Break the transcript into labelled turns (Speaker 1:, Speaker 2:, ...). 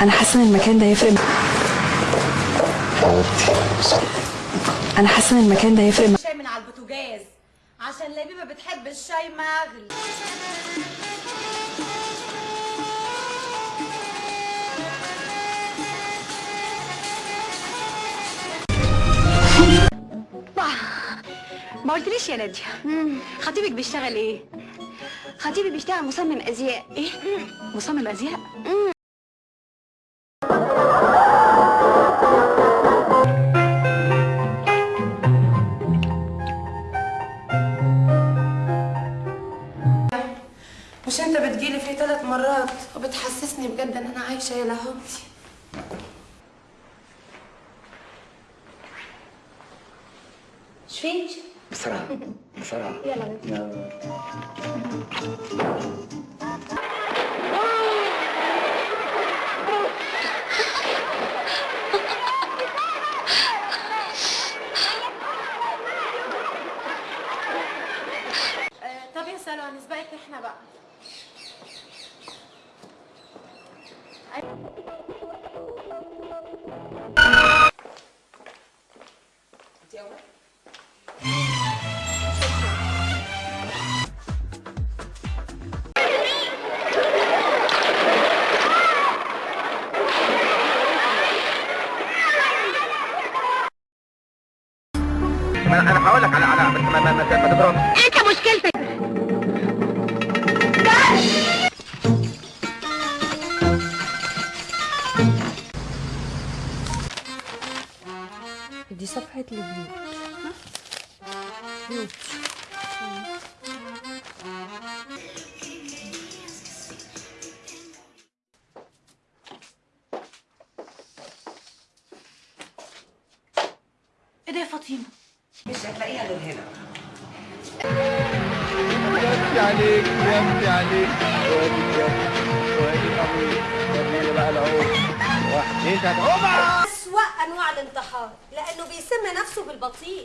Speaker 1: أنا حاسة إن المكان ده هيفرق أنا حاسة إن المكان ده هيفرق
Speaker 2: شاي من على البوتاجاز. عشان لبيبة بتحب الشاي مغلي.
Speaker 3: ما قلتليش يا نادية. خطيبك بيشتغل إيه؟
Speaker 4: خطيبي بيشتغل مصمم أزياء.
Speaker 3: إيه؟ مصمم أزياء؟
Speaker 5: مش انت بتجيلي فيه ثلاث مرات وبتحسسني بجد ان أنا عايشة يا لهوتي.
Speaker 4: مش فيك
Speaker 6: بسرعة بسرعة. يلا.
Speaker 5: آه طب يا سلوى هنسبقك إحنا بقى.
Speaker 6: أنا هقول لك على على ما ما ما تضربش
Speaker 3: أنت مشكلتك.
Speaker 1: دي صفحة البيوت بيوت
Speaker 5: إيه ده يا فاطمة؟
Speaker 6: يمتي عليك يمتي عليك. وادي وادي الامير وادي بقى العود واحد ثلاثة
Speaker 2: أنواع الانتحار لأنه بيسمي نفسه بالبطيء.